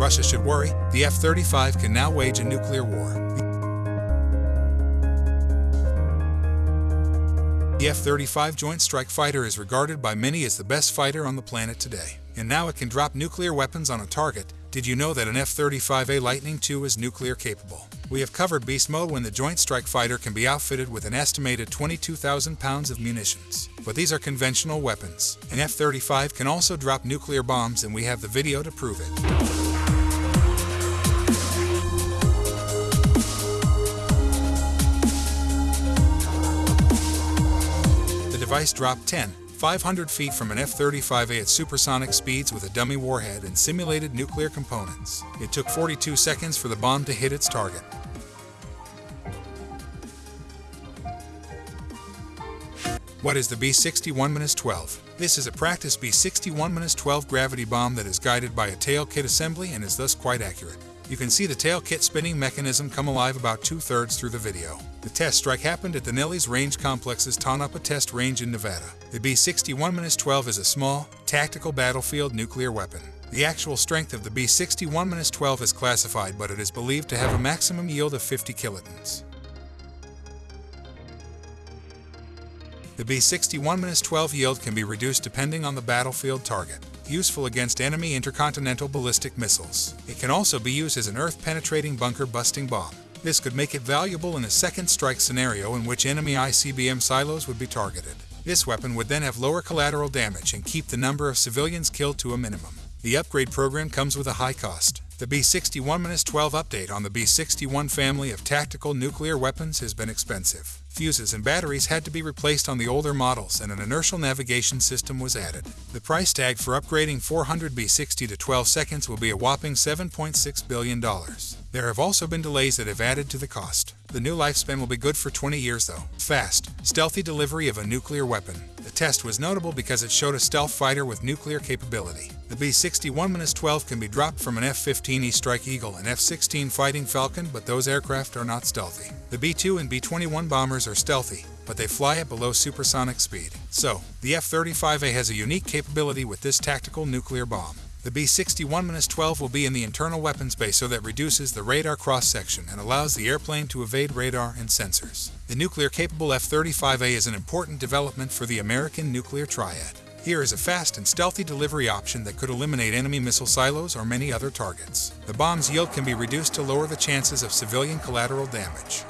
Russia should worry, the F-35 can now wage a nuclear war. The F-35 Joint Strike Fighter is regarded by many as the best fighter on the planet today. And now it can drop nuclear weapons on a target. Did you know that an F-35A Lightning II is nuclear capable? We have covered beast mode when the Joint Strike Fighter can be outfitted with an estimated 22,000 pounds of munitions. But these are conventional weapons. An F-35 can also drop nuclear bombs and we have the video to prove it. Device dropped 10, 500 feet from an F-35A at supersonic speeds with a dummy warhead and simulated nuclear components. It took 42 seconds for the bomb to hit its target. What is the B-61-12? This is a practice B-61-12 gravity bomb that is guided by a tail kit assembly and is thus quite accurate. You can see the tail kit spinning mechanism come alive about two-thirds through the video. The test strike happened at the Nellis Range Complex's Tonopah Test Range in Nevada. The B-61-12 is a small, tactical battlefield nuclear weapon. The actual strength of the B-61-12 is classified, but it is believed to have a maximum yield of 50 kilotons. The B-61-12 yield can be reduced depending on the battlefield target, useful against enemy intercontinental ballistic missiles. It can also be used as an earth-penetrating bunker-busting bomb. This could make it valuable in a second strike scenario in which enemy ICBM silos would be targeted. This weapon would then have lower collateral damage and keep the number of civilians killed to a minimum. The upgrade program comes with a high cost. The B-61-12 update on the B-61 family of tactical nuclear weapons has been expensive. Fuses and batteries had to be replaced on the older models and an inertial navigation system was added. The price tag for upgrading 400 B-60 to 12 seconds will be a whopping $7.6 billion. There have also been delays that have added to the cost. The new lifespan will be good for 20 years though. Fast, stealthy delivery of a nuclear weapon. The test was notable because it showed a stealth fighter with nuclear capability. The B-61-12 can be dropped from an F-15E Strike Eagle and F-16 Fighting Falcon, but those aircraft are not stealthy. The B-2 and B-21 bombers are stealthy, but they fly at below supersonic speed. So, the F-35A has a unique capability with this tactical nuclear bomb. The B-61-12 will be in the internal weapons bay so that reduces the radar cross-section and allows the airplane to evade radar and sensors. The nuclear-capable F-35A is an important development for the American nuclear triad. Here is a fast and stealthy delivery option that could eliminate enemy missile silos or many other targets. The bomb's yield can be reduced to lower the chances of civilian collateral damage.